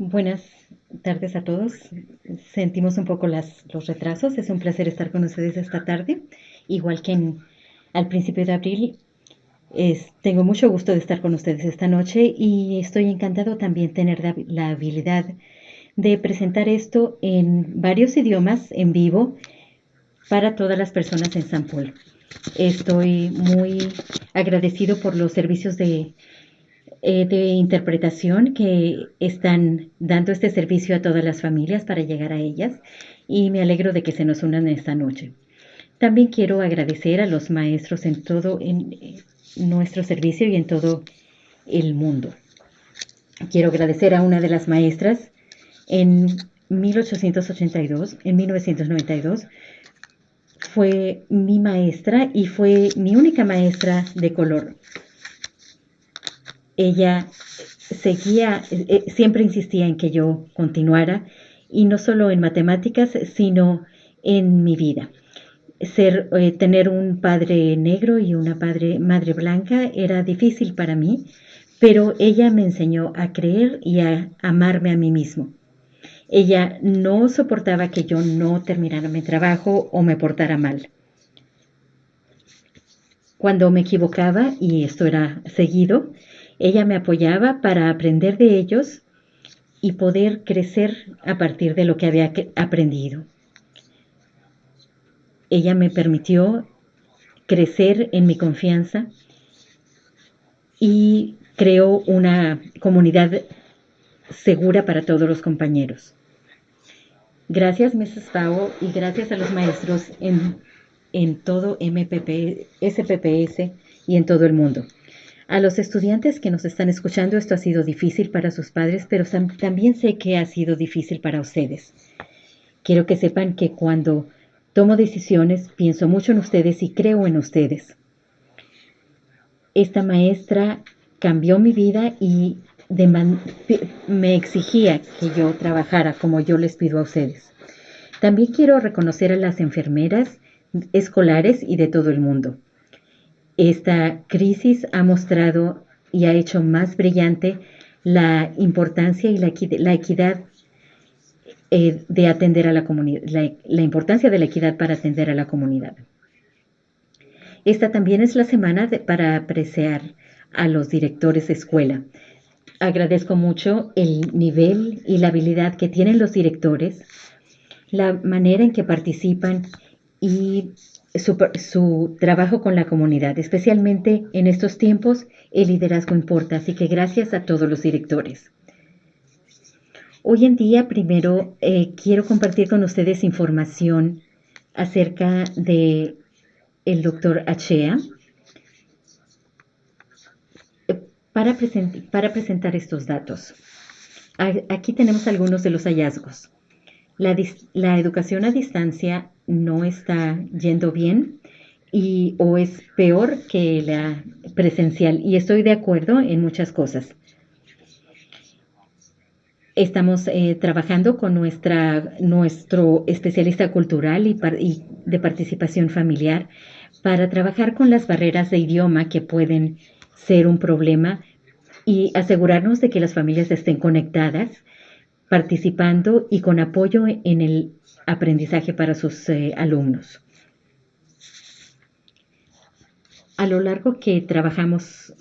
Buenas tardes a todos. Sentimos un poco las, los retrasos. Es un placer estar con ustedes esta tarde. Igual que en, al principio de abril, es, tengo mucho gusto de estar con ustedes esta noche y estoy encantado también tener la, la habilidad de presentar esto en varios idiomas en vivo para todas las personas en San Paul. Estoy muy agradecido por los servicios de eh, de interpretación que están dando este servicio a todas las familias para llegar a ellas y me alegro de que se nos unan esta noche. También quiero agradecer a los maestros en todo en nuestro servicio y en todo el mundo. Quiero agradecer a una de las maestras en 1882, en 1992, fue mi maestra y fue mi única maestra de color ella seguía, eh, siempre insistía en que yo continuara, y no solo en matemáticas, sino en mi vida. Ser, eh, tener un padre negro y una padre, madre blanca era difícil para mí, pero ella me enseñó a creer y a amarme a mí mismo. Ella no soportaba que yo no terminara mi trabajo o me portara mal. Cuando me equivocaba, y esto era seguido, ella me apoyaba para aprender de ellos y poder crecer a partir de lo que había aprendido. Ella me permitió crecer en mi confianza y creó una comunidad segura para todos los compañeros. Gracias, Mrs. Pau, y gracias a los maestros en, en todo MPP, SPPS y en todo el mundo. A los estudiantes que nos están escuchando, esto ha sido difícil para sus padres, pero también sé que ha sido difícil para ustedes. Quiero que sepan que cuando tomo decisiones, pienso mucho en ustedes y creo en ustedes. Esta maestra cambió mi vida y me exigía que yo trabajara como yo les pido a ustedes. También quiero reconocer a las enfermeras escolares y de todo el mundo. Esta crisis ha mostrado y ha hecho más brillante la importancia y la, equidad eh, de atender a la comunidad, la, importancia de la equidad para atender a la comunidad. Esta también es la semana para apreciar a los directores de escuela. Agradezco mucho el nivel y la habilidad que tienen los directores, la manera en que participan y su, trabajo con la comunidad, especialmente en estos tiempos, el liderazgo importa, así que gracias a todos los directores. Hoy en día, primero, eh, quiero compartir con ustedes información acerca de el doctor Achea para, para presentar estos datos. Aquí tenemos algunos de los hallazgos. La, educación a distancia no está yendo bien y o es peor que la presencial y estoy de acuerdo en muchas cosas. Estamos eh, trabajando con nuestra, nuestro especialista cultural y, y, de participación familiar para trabajar con las barreras de idioma que pueden ser un problema y asegurarnos de que las familias estén conectadas participando y con apoyo en el aprendizaje para sus eh, alumnos. A lo largo que trabajamos,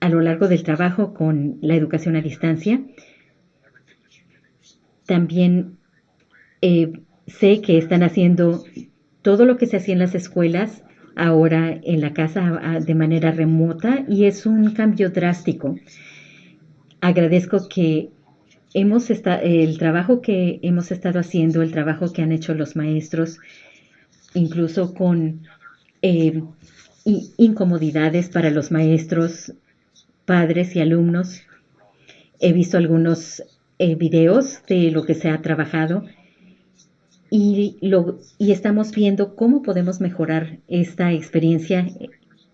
a lo largo del trabajo con la educación a distancia, también eh, sé que están haciendo todo lo que se hacía en las escuelas ahora en la casa de manera remota y es un cambio drástico. Agradezco que hemos el trabajo que hemos estado haciendo, el trabajo que han hecho los maestros, incluso con eh, incomodidades para los maestros, padres y alumnos. He visto algunos eh, videos de lo que se ha trabajado y, lo, y estamos viendo cómo podemos mejorar esta experiencia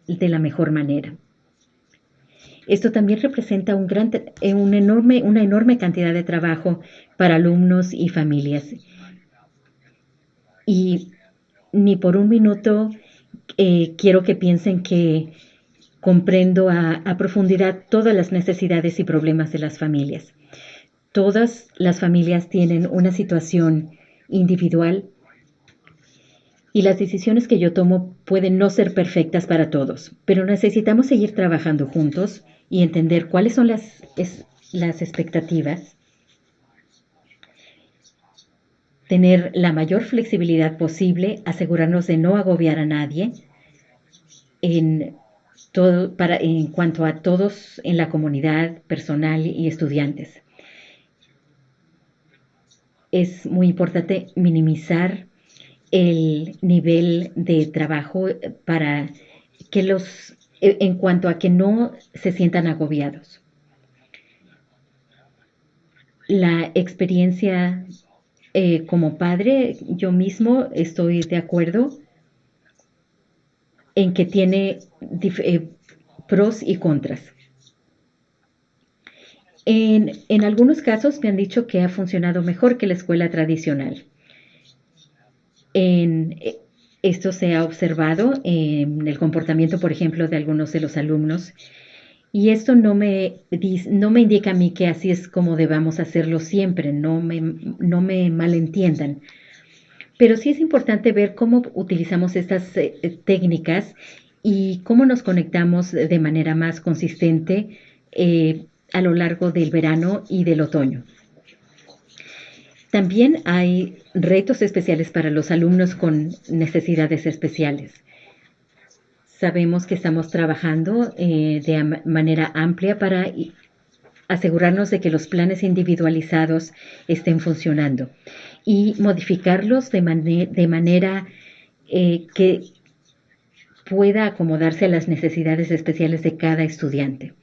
de la mejor manera. Esto también representa un gran, eh, enorme, una enorme cantidad de trabajo para alumnos y familias. Y ni por un minuto eh, quiero que piensen que comprendo a, profundidad todas las necesidades y problemas de las familias. todas las familias tienen una situación individual y las decisiones que yo tomo pueden no ser perfectas para todos, pero necesitamos seguir trabajando juntos y entender cuáles son las, las expectativas, tener la mayor flexibilidad posible, asegurarnos de no agobiar a nadie en, todo, para, en cuanto a todos en la comunidad personal y estudiantes. Es muy importante minimizar el nivel de trabajo para que los, en cuanto a que no se sientan agobiados. La experiencia eh, como padre, yo mismo estoy de acuerdo en que tiene eh, pros y contras. En, en, algunos casos me han dicho que ha funcionado mejor que la escuela tradicional. En, eh, esto se ha observado en el comportamiento, por ejemplo, de algunos de los alumnos. Y esto no me, no me indica a mí que así es como debamos hacerlo siempre, no me, no me malentiendan. Pero sí es importante ver cómo utilizamos estas eh, técnicas y cómo nos conectamos de manera más consistente eh, a lo largo del verano y del otoño. También hay retos especiales para los alumnos con necesidades especiales. Sabemos que estamos trabajando eh, de manera amplia para asegurarnos de que los planes individualizados estén funcionando y modificarlos de, manera eh, que pueda acomodarse a las necesidades especiales de cada estudiante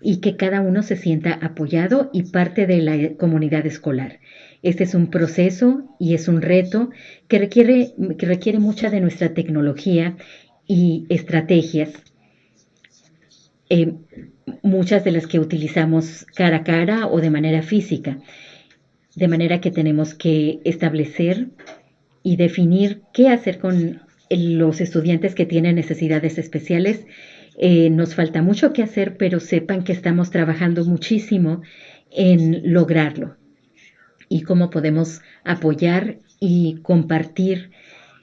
y que cada uno se sienta apoyado y parte de la comunidad escolar. Este es un proceso y es un reto que requiere, que requiere mucha de nuestra tecnología y estrategias, eh, muchas de las que utilizamos cara a cara o de manera física, de manera que tenemos que establecer y definir qué hacer con los estudiantes que tienen necesidades especiales. Eh, nos falta mucho que hacer, pero sepan que estamos trabajando muchísimo en lograrlo y cómo podemos apoyar y compartir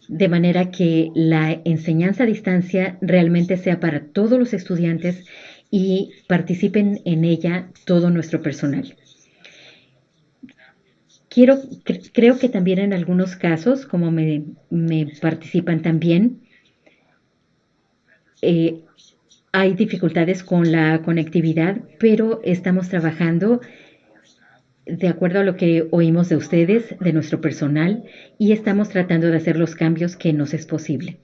de manera que la enseñanza a distancia realmente sea para todos los estudiantes y participen en ella todo nuestro personal. Quiero, creo que también en algunos casos, como me, participan también, eh, hay dificultades con la conectividad, pero estamos trabajando de acuerdo a lo que oímos de ustedes, de nuestro personal, y estamos tratando de hacer los cambios que nos es posible.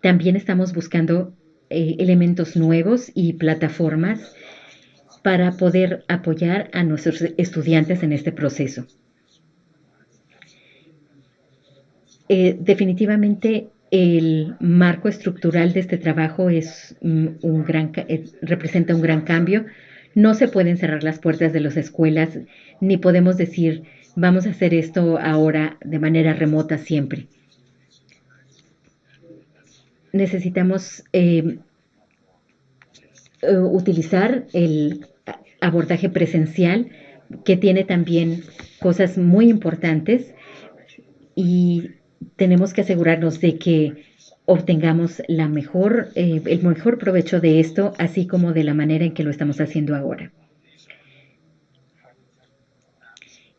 También estamos buscando eh, elementos nuevos y plataformas para poder apoyar a nuestros estudiantes en este proceso. Eh, definitivamente el marco estructural de este trabajo es mm, un gran, eh, representa un gran cambio no se pueden cerrar las puertas de las escuelas, ni podemos decir, vamos a hacer esto ahora de manera remota siempre. Necesitamos eh, eh, utilizar el abordaje presencial, que tiene también cosas muy importantes, y tenemos que asegurarnos de que obtengamos la mejor, eh, el mejor provecho de esto, así como de la manera en que lo estamos haciendo ahora.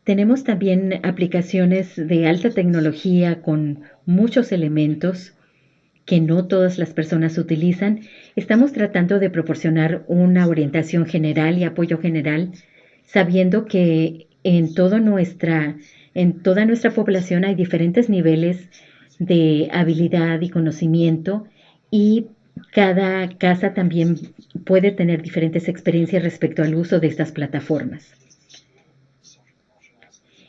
Tenemos también aplicaciones de alta tecnología con muchos elementos que no todas las personas utilizan. Estamos tratando de proporcionar una orientación general y apoyo general, sabiendo que en, todo nuestra, en toda nuestra población hay diferentes niveles de habilidad y conocimiento y cada casa también puede tener diferentes experiencias respecto al uso de estas plataformas.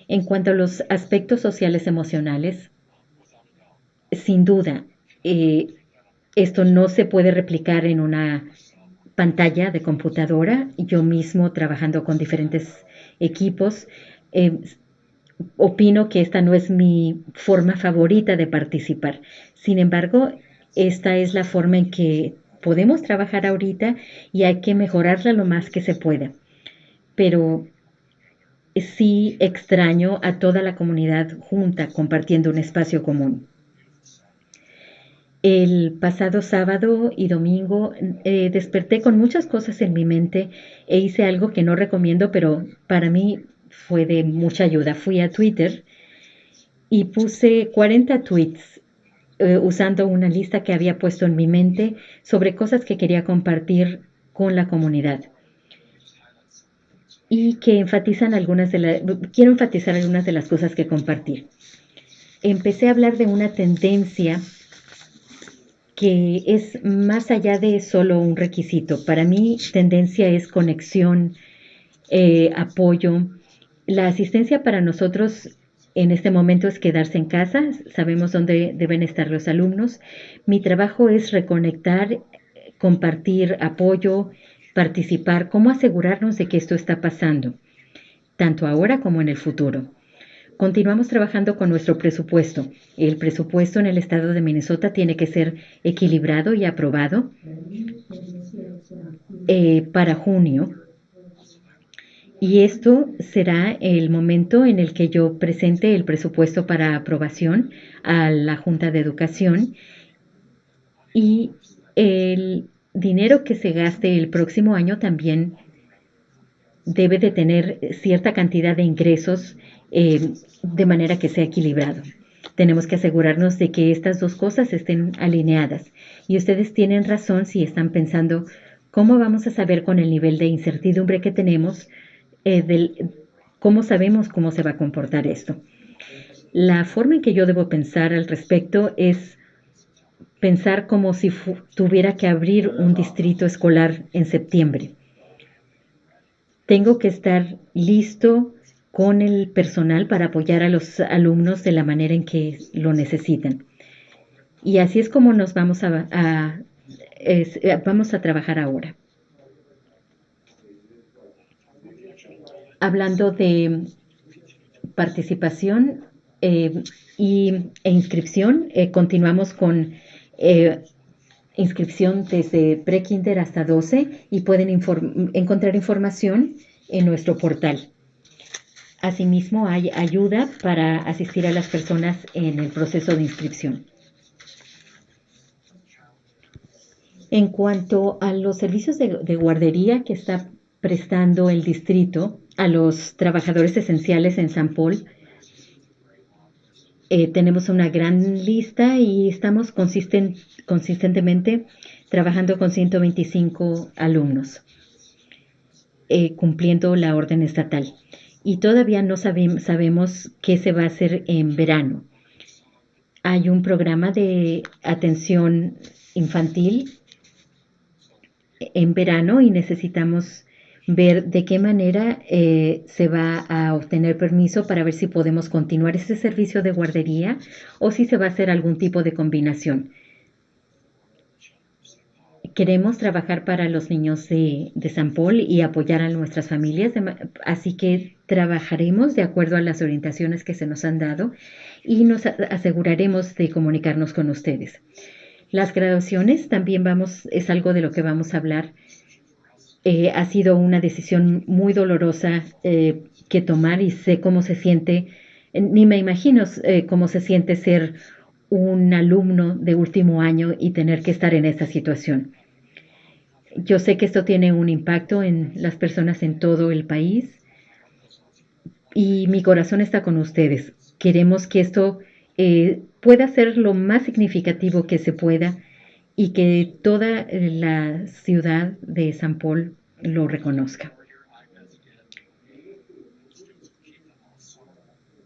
En cuanto a los aspectos sociales emocionales, sin duda, eh, esto no se puede replicar en una pantalla de computadora. Yo mismo trabajando con diferentes equipos, eh, opino que esta no es mi forma favorita de participar. Sin embargo, esta es la forma en que podemos trabajar ahorita y hay que mejorarla lo más que se pueda. Pero sí extraño a toda la comunidad junta compartiendo un espacio común. El pasado sábado y domingo eh, desperté con muchas cosas en mi mente e hice algo que no recomiendo, pero para mí fue de mucha ayuda. Fui a Twitter y puse 40 tweets eh, usando una lista que había puesto en mi mente sobre cosas que quería compartir con la comunidad y que enfatizan algunas de las, quiero enfatizar algunas de las cosas que compartir. Empecé a hablar de una tendencia que es más allá de solo un requisito. Para mí, tendencia es conexión, eh, apoyo. La asistencia para nosotros en este momento es quedarse en casa, sabemos dónde deben estar los alumnos. Mi trabajo es reconectar, compartir apoyo, participar, cómo asegurarnos de que esto está pasando, tanto ahora como en el futuro. Continuamos trabajando con nuestro presupuesto. El presupuesto en el estado de Minnesota tiene que ser equilibrado y aprobado eh, para junio. Y esto será el momento en el que yo presente el presupuesto para aprobación a la Junta de Educación y el dinero que se gaste el próximo año también debe de tener cierta cantidad de ingresos eh, de manera que sea equilibrado. Tenemos que asegurarnos de que estas dos cosas estén alineadas. Y ustedes tienen razón si están pensando cómo vamos a saber con el nivel de incertidumbre que tenemos, eh, cómo sabemos cómo se va a comportar esto. La forma en que yo debo pensar al respecto es pensar como si tuviera que abrir un distrito escolar en septiembre. Tengo que estar listo con el personal para apoyar a los alumnos de la manera en que lo necesitan. Y así es como nos vamos a, eh, vamos a trabajar ahora. Hablando de participación eh, y, e inscripción, eh, continuamos con inscripción desde pre-kinder hasta 12 y pueden encontrar información en nuestro portal. Asimismo, hay ayuda para asistir a las personas en el proceso de inscripción. En cuanto a los servicios de, guardería que está prestando el distrito a los trabajadores esenciales en San Paul, eh, tenemos una gran lista y estamos consistentemente trabajando con 125 alumnos, eh, cumpliendo la orden estatal y todavía no sabemos qué se va a hacer en verano. Hay un programa de atención infantil en verano y necesitamos ver de qué manera eh, se va a obtener permiso para ver si podemos continuar ese servicio de guardería o si se va a hacer algún tipo de combinación queremos trabajar para los niños de, San Paul y apoyar a nuestras familias, así que trabajaremos de acuerdo a las orientaciones que se nos han dado y nos aseguraremos de comunicarnos con ustedes. Las graduaciones también vamos, es algo de lo que vamos a hablar. Eh, ha sido una decisión muy dolorosa eh, que tomar y sé cómo se siente, ni me imagino eh, cómo se siente ser un alumno de último año y tener que estar en esta situación. Yo sé que esto tiene un impacto en las personas en todo el país y mi corazón está con ustedes. Queremos que esto pueda ser lo más significativo que se pueda y que toda la ciudad de San Paul lo reconozca.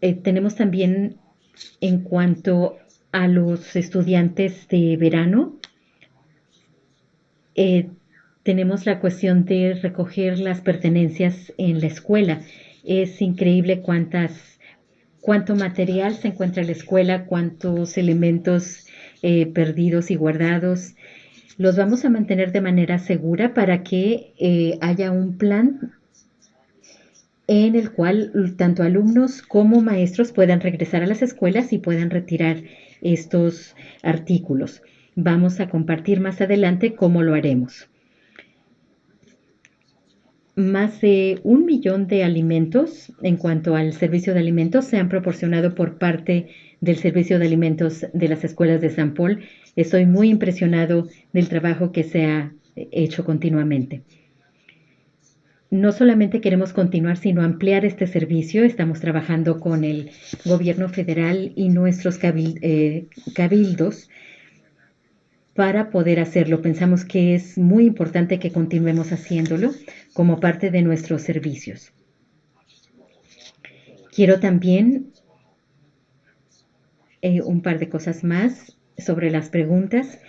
Eh, tenemos también en cuanto a los estudiantes de verano, eh, tenemos la cuestión de recoger las pertenencias en la escuela. Es increíble cuántas, cuánto material se encuentra en la escuela, cuántos elementos eh, perdidos y guardados. Los vamos a mantener de manera segura para que eh, haya un plan en el cual tanto alumnos como maestros puedan regresar a las escuelas y puedan retirar estos artículos. Vamos a compartir más adelante cómo lo haremos. más de un millón de alimentos en cuanto al servicio de alimentos se han proporcionado por parte del servicio de alimentos de las escuelas de San Paul. Estoy muy impresionado del trabajo que se ha hecho continuamente. No solamente queremos continuar, sino ampliar este servicio. Estamos trabajando con el gobierno federal y nuestros eh, cabildos para poder hacerlo. Pensamos que es muy importante que continuemos haciéndolo como parte de nuestros servicios. Quiero también eh, un par de cosas más sobre las preguntas.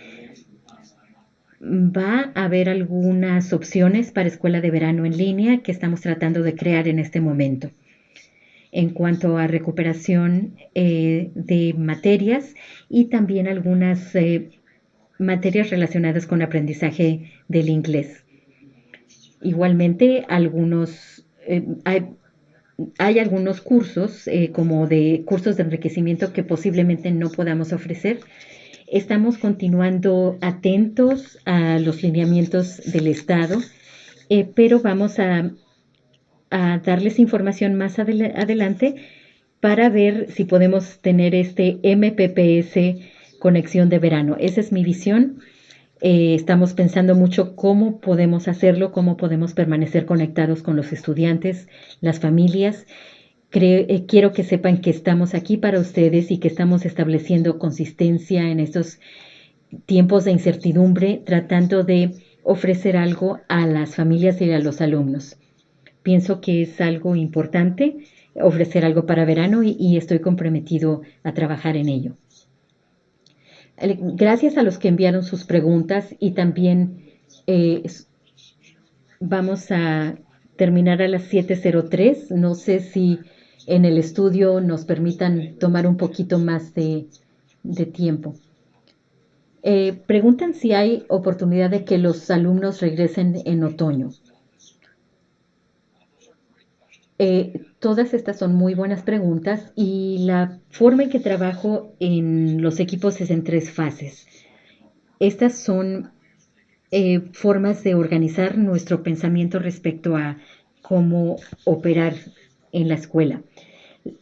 Va a haber algunas opciones para escuela de verano en línea que estamos tratando de crear en este momento. En cuanto a recuperación eh, de materias y también algunas eh, materias relacionadas con aprendizaje del inglés. Igualmente, algunos, hay, algunos cursos, eh, como de cursos de enriquecimiento que posiblemente no podamos ofrecer. Estamos continuando atentos a los lineamientos del Estado, eh, pero vamos a, darles información más adelante para ver si podemos tener este MPPS conexión de verano. Esa es mi visión. Eh, estamos pensando mucho cómo podemos hacerlo, cómo podemos permanecer conectados con los estudiantes, las familias. Eh, quiero que sepan que estamos aquí para ustedes y que estamos estableciendo consistencia en estos tiempos de incertidumbre, tratando de ofrecer algo a las familias y a los alumnos. Pienso que es algo importante ofrecer algo para verano y estoy comprometido a trabajar en ello. Gracias a los que enviaron sus preguntas y también eh, vamos a terminar a las 7.03. No sé si en el estudio nos permitan tomar un poquito más de, tiempo. Eh, preguntan si hay oportunidad de que los alumnos regresen en otoño. Eh, todas estas son muy buenas preguntas y la forma en que trabajo en los equipos es en tres fases. Estas son eh, formas de organizar nuestro pensamiento respecto a cómo operar en la escuela.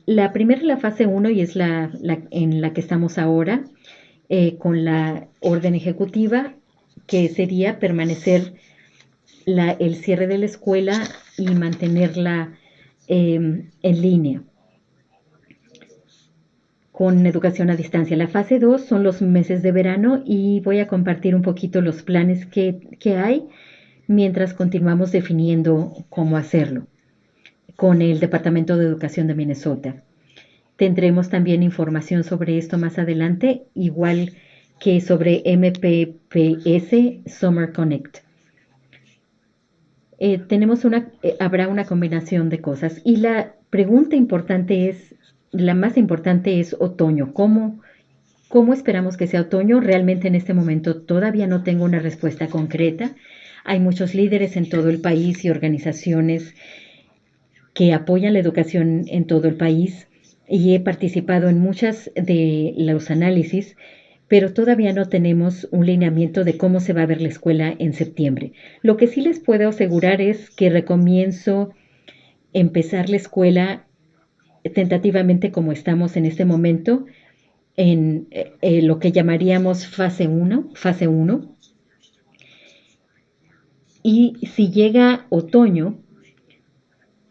La primera es la fase 1 y es la, en la que estamos ahora eh, con la orden ejecutiva, que sería permanecer el cierre de la escuela y mantenerla Em, en línea con educación a distancia. La fase 2 son los meses de verano y voy a compartir un poquito los planes que, que hay mientras continuamos definiendo cómo hacerlo con el Departamento de Educación de Minnesota. Tendremos también información sobre esto más adelante, igual que sobre MPPS Summer Connect. Eh, tenemos una, eh, habrá una combinación de cosas. Y la pregunta importante es, la más importante es otoño. ¿Cómo, ¿Cómo esperamos que sea otoño? Realmente en este momento todavía no tengo una respuesta concreta. Hay muchos líderes en todo el país y organizaciones que apoyan la educación en todo el país y he participado en muchas de los análisis pero todavía no tenemos un lineamiento de cómo se va a ver la escuela en septiembre. Lo que sí les puedo asegurar es que recomienzo empezar la escuela tentativamente como estamos en este momento, en eh, lo que llamaríamos fase 1, fase 1. Y si llega otoño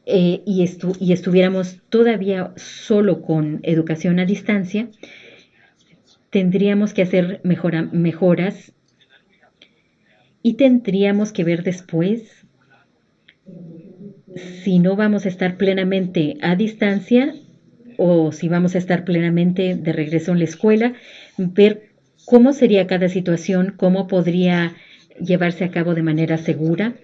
eh, y, y estuviéramos todavía solo con educación a distancia, tendríamos que hacer mejoras y tendríamos que ver después si no vamos a estar plenamente a distancia o si vamos a estar plenamente de regreso en la escuela, ver cómo sería cada situación, cómo podría llevarse a cabo de manera segura,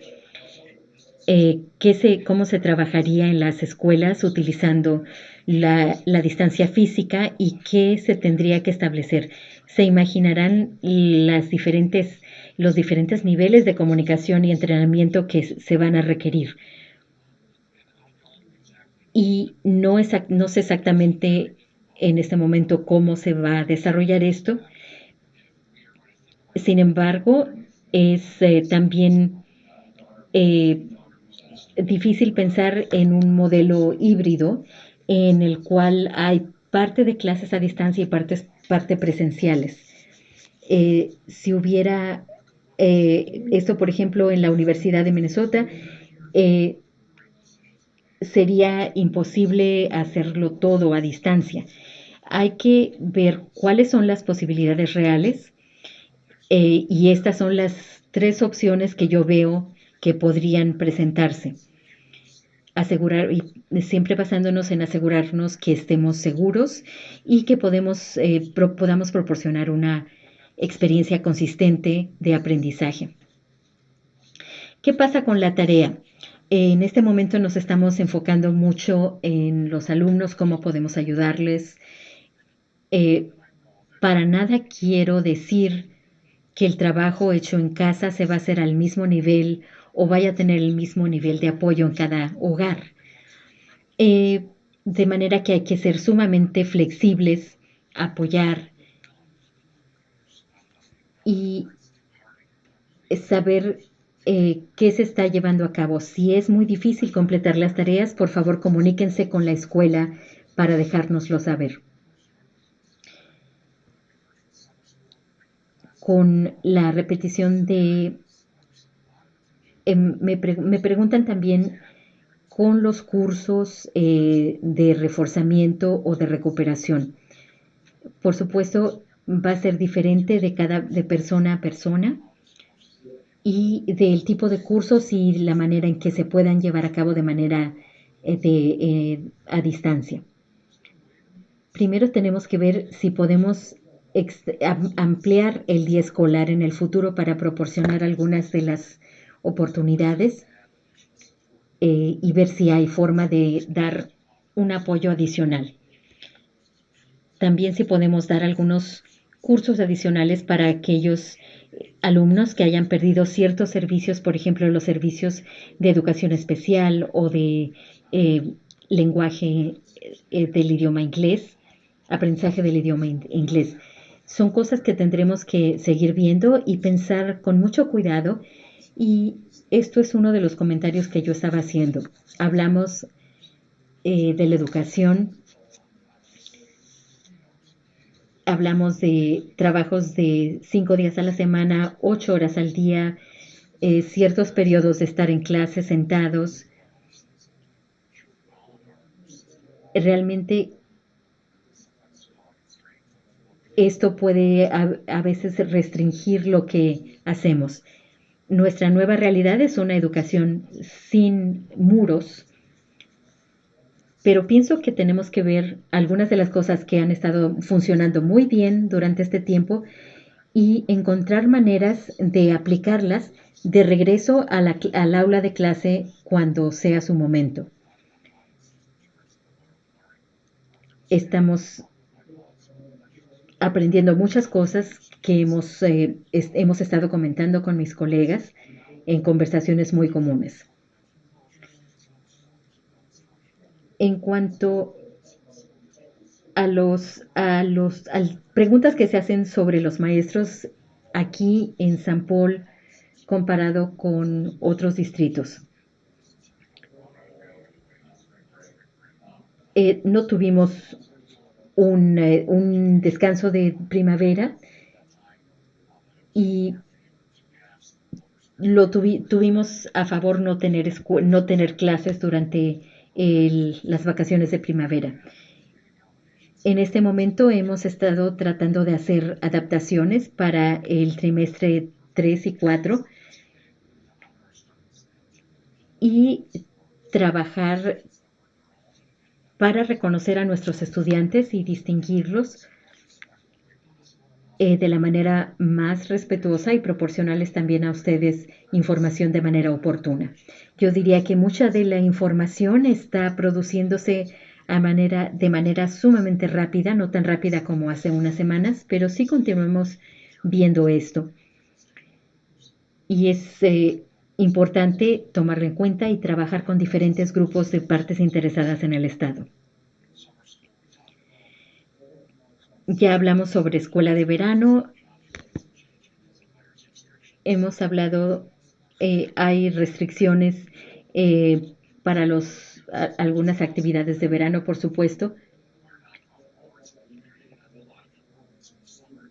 eh, se, cómo se trabajaría en las escuelas utilizando la, distancia física y qué se tendría que establecer. Se imaginarán las diferentes, los diferentes niveles de comunicación y entrenamiento que se van a requerir. Y no, no sé exactamente en este momento cómo se va a desarrollar esto. Sin embargo, es eh, también eh, difícil pensar en un modelo híbrido en el cual hay parte de clases a distancia y partes, parte presenciales. Eh, si hubiera eh, esto, por ejemplo, en la Universidad de Minnesota, eh, sería imposible hacerlo todo a distancia. Hay que ver cuáles son las posibilidades reales y estas son las tres opciones que yo veo que podrían presentarse. Asegurar, y siempre basándonos en asegurarnos que estemos seguros y que eh, podamos proporcionar una experiencia consistente de aprendizaje. ¿Qué pasa con la tarea? En este momento nos estamos enfocando mucho en los alumnos, cómo podemos ayudarles. Eh, para nada quiero decir que el trabajo hecho en casa se va a hacer al mismo nivel o vaya a tener el mismo nivel de apoyo en cada hogar. Eh, de manera que hay que ser sumamente flexibles, apoyar y saber eh, qué se está llevando a cabo. Si es muy difícil completar las tareas, por favor comuníquense con la escuela para dejárnoslo saber. con la repetición de... Em, me, preguntan también con los cursos eh, de reforzamiento o de recuperación. Por supuesto, va a ser diferente de cada de persona a persona y del tipo de cursos y la manera en que se puedan llevar a cabo de manera eh, de, eh, a distancia. Primero tenemos que ver si podemos ampliar el día escolar en el futuro para proporcionar algunas de las oportunidades eh, y ver si hay forma de dar un apoyo adicional. También si podemos dar algunos cursos adicionales para aquellos alumnos que hayan perdido ciertos servicios, por ejemplo, los servicios de educación especial o de eh, lenguaje eh, del idioma inglés, aprendizaje del idioma inglés son cosas que tendremos que seguir viendo y pensar con mucho cuidado. Y esto es uno de los comentarios que yo estaba haciendo. Hablamos eh, de la educación, hablamos de trabajos de cinco días a la semana, ocho horas al día, eh, ciertos periodos de estar en clase sentados. Realmente esto puede a, veces restringir lo que hacemos. Nuestra nueva realidad es una educación sin muros, pero pienso que tenemos que ver algunas de las cosas que han estado funcionando muy bien durante este tiempo y encontrar maneras de aplicarlas de regreso al aula de clase cuando sea su momento. Estamos aprendiendo muchas cosas que hemos, eh, hemos estado comentando con mis colegas en conversaciones muy comunes. En cuanto a los, a los preguntas que se hacen sobre los maestros aquí en San Paul comparado con otros distritos. Eh, no tuvimos eh, un, descanso de primavera y lo tuvimos a favor no tener, no tener clases durante las vacaciones de primavera. En este momento hemos estado tratando de hacer adaptaciones para el trimestre 3 y 4 y trabajar para reconocer a nuestros estudiantes y distinguirlos eh, de la manera más respetuosa y proporcionarles también a ustedes información de manera oportuna. Yo diría que mucha de la información está produciéndose a manera, de manera sumamente rápida, no tan rápida como hace unas semanas, pero sí continuamos viendo esto. Y es eh, Importante tomarlo en cuenta y trabajar con diferentes grupos de partes interesadas en el Estado. Ya hablamos sobre escuela de verano. Hemos hablado, eh, hay restricciones eh, para los, algunas actividades de verano, por supuesto.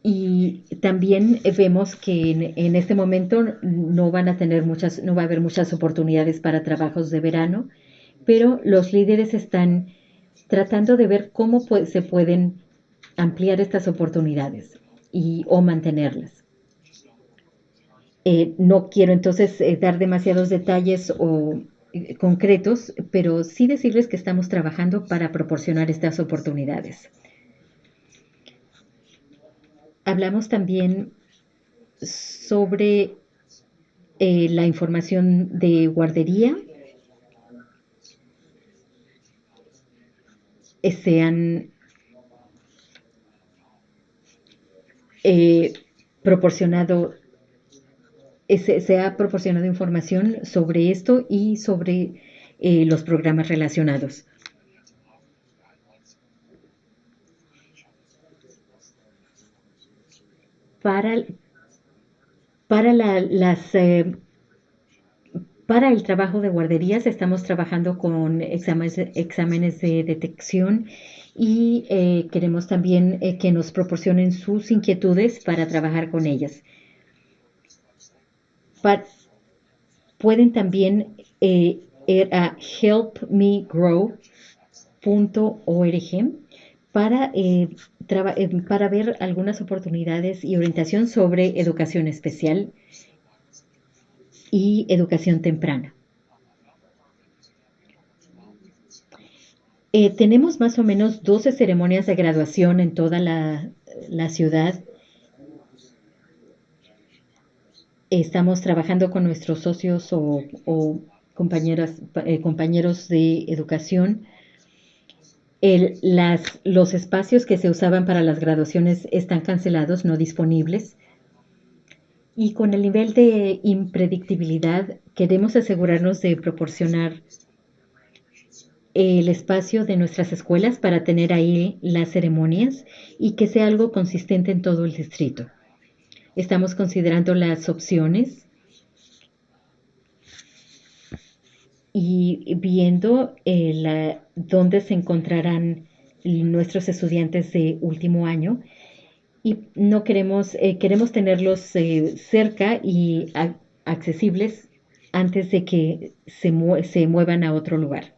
Y también vemos que en, este momento no van a tener muchas, no va a haber muchas oportunidades para trabajos de verano, pero los líderes están tratando de ver cómo se pueden ampliar estas oportunidades y, o mantenerlas. Eh, no quiero entonces eh, dar demasiados detalles o eh, concretos, pero sí decirles que estamos trabajando para proporcionar estas oportunidades. Hablamos también sobre la información de guardería. sean eh, proporcionado, se, ha proporcionado información sobre esto y sobre eh, los programas relacionados. Para, para las eh, para el trabajo de guarderías estamos trabajando con exámenes, exámenes de detección y eh, queremos también eh, que nos proporcionen sus inquietudes para trabajar con ellas. pueden también ir a helpmegrow.org para, para ver algunas oportunidades y orientación sobre educación especial y educación temprana. Eh, tenemos más o menos 12 ceremonias de graduación en toda la, ciudad. Estamos trabajando con nuestros socios o, eh, compañeros de educación. Los espacios que se usaban para las graduaciones están cancelados, no disponibles. Y con el nivel de impredictibilidad queremos asegurarnos de proporcionar el espacio de nuestras escuelas para tener ahí las ceremonias y que sea algo consistente en todo el distrito. Estamos considerando las opciones y viendo eh, dónde se encontrarán nuestros estudiantes de último año y no queremos, eh, queremos tenerlos eh, cerca y accesibles antes de que se, se muevan a otro lugar.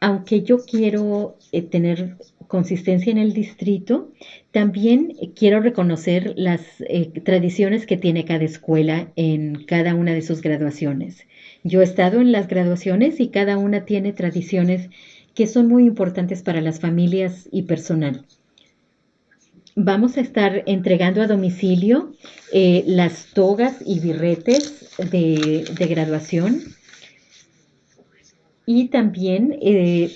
aunque yo quiero tener consistencia en el distrito, también quiero reconocer las eh, tradiciones que tiene cada escuela en cada una de sus graduaciones. Yo he estado en las graduaciones y cada una tiene tradiciones que son muy importantes para las familias y personal. Vamos a estar entregando a domicilio eh, las togas y birretes de graduación y también eh,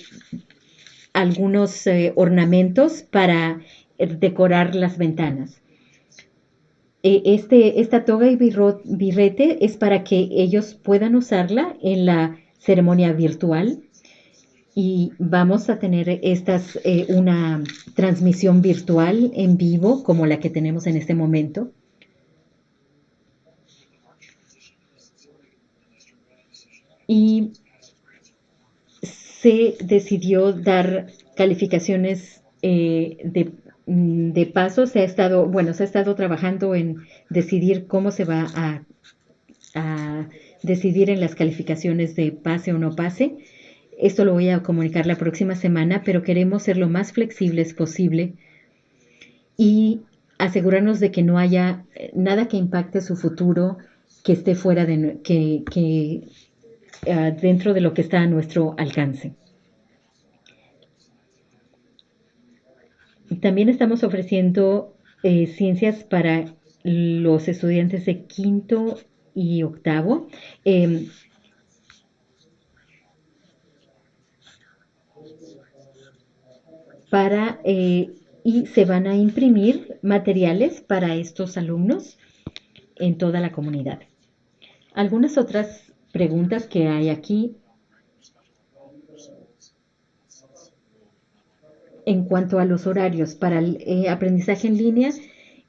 algunos eh, ornamentos para eh, decorar las ventanas. Este, esta toga y birrete es para que ellos puedan usarla en la ceremonia virtual y vamos a tener estas, una transmisión virtual en vivo como la que tenemos en este momento. Y se decidió dar calificaciones eh, mm, de, paso. Se ha estado, bueno, se ha estado trabajando en decidir cómo se va a, decidir en las calificaciones de pase o no pase. Esto lo voy a comunicar la próxima semana, pero queremos ser lo más flexibles posible y asegurarnos de que no haya eh, nada que impacte su futuro, que esté fuera de que eh, dentro de lo que está a nuestro alcance. También estamos ofreciendo eh, ciencias para los estudiantes de quinto y octavo. Em, para, eh, y se van a imprimir materiales para estos alumnos en toda la comunidad. Algunas otras preguntas que hay aquí. En cuanto a los horarios para el eh, aprendizaje en línea,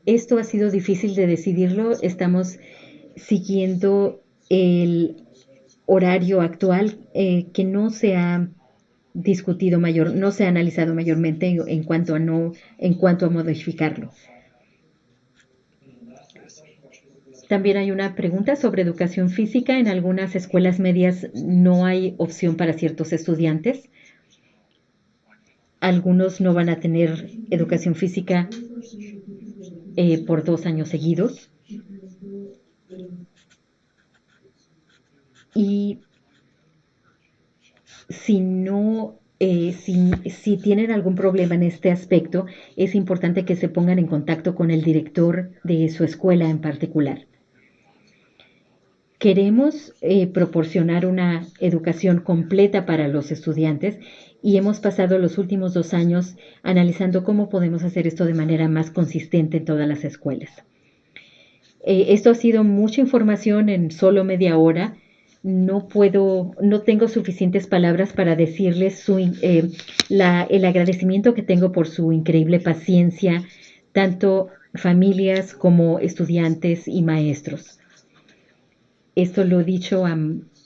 esto ha sido difícil de decidirlo. Estamos siguiendo el horario actual eh, que no se ha discutido mayor, no se ha analizado mayormente en, cuanto a no, en cuanto a modificarlo. También hay una pregunta sobre educación física. En algunas escuelas medias no hay opción para ciertos estudiantes. Algunos no van a tener educación física eh, por dos años seguidos. Y si no, eh, si, si, tienen algún problema en este aspecto, es importante que se pongan en contacto con el director de su escuela en particular. Queremos eh, proporcionar una educación completa para los estudiantes y hemos pasado los últimos dos años analizando cómo podemos hacer esto de manera más consistente en todas las escuelas. Eh, esto ha sido mucha información en solo media hora. No puedo, no tengo suficientes palabras para decirles eh, el agradecimiento que tengo por su increíble paciencia, tanto familias como estudiantes y maestros. Esto lo he dicho a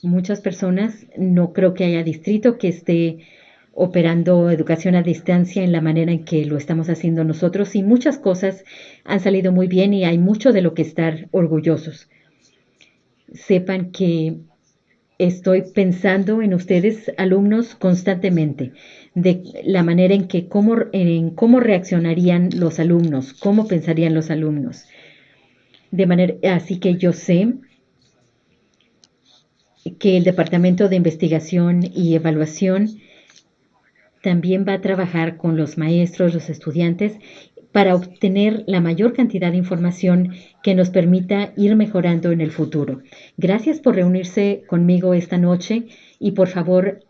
muchas personas. No creo que haya distrito que esté operando educación a distancia en la manera en que lo estamos haciendo nosotros y muchas cosas han salido muy bien y hay mucho de lo que estar orgullosos. Sepan que estoy pensando en ustedes, alumnos, constantemente, de la manera en que cómo, en cómo reaccionarían los alumnos, cómo pensarían los alumnos. De manera, así que yo sé que el Departamento de Investigación y Evaluación también va a trabajar con los maestros, los estudiantes, para obtener la mayor cantidad de información que nos permita ir mejorando en el futuro. Gracias por reunirse conmigo esta noche y por favor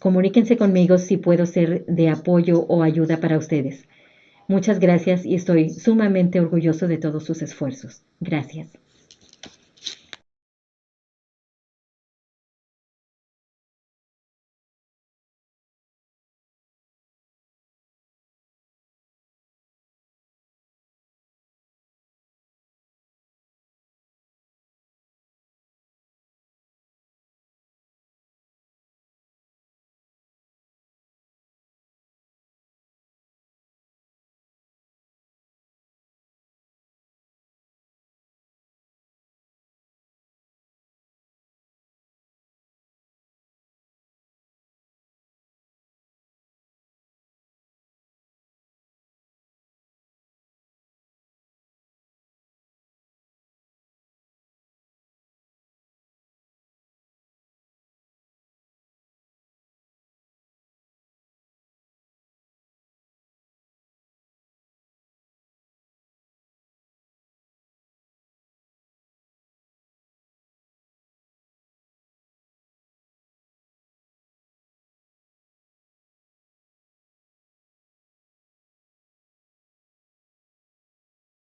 comuníquense conmigo si puedo ser de apoyo o ayuda para ustedes. Muchas gracias y estoy sumamente orgulloso de todos sus esfuerzos. Gracias.